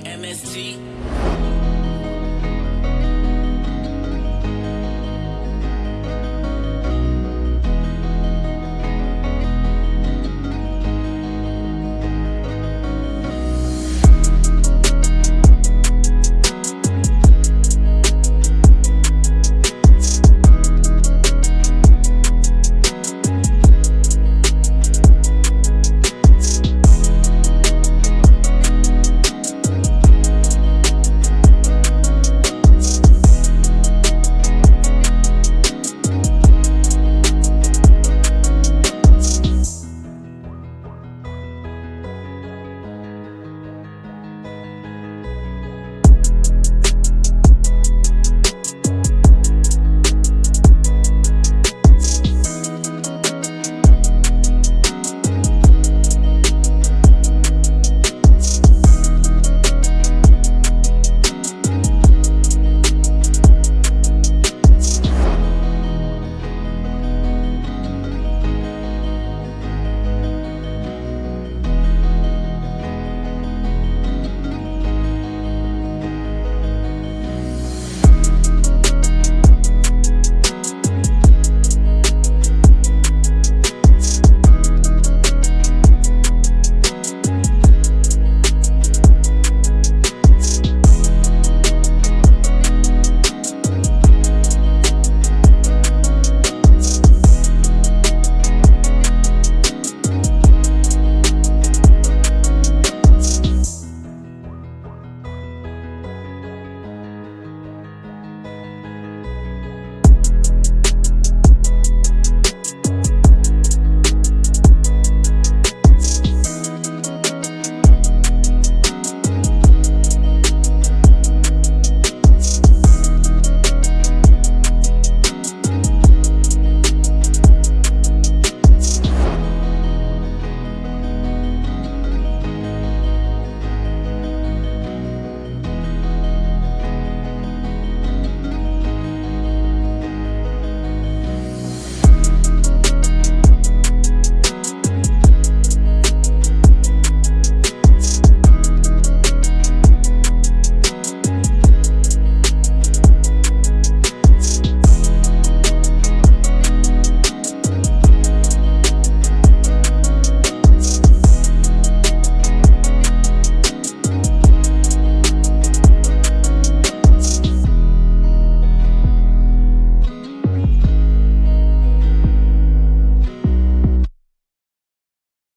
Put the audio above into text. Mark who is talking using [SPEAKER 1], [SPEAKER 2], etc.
[SPEAKER 1] MST.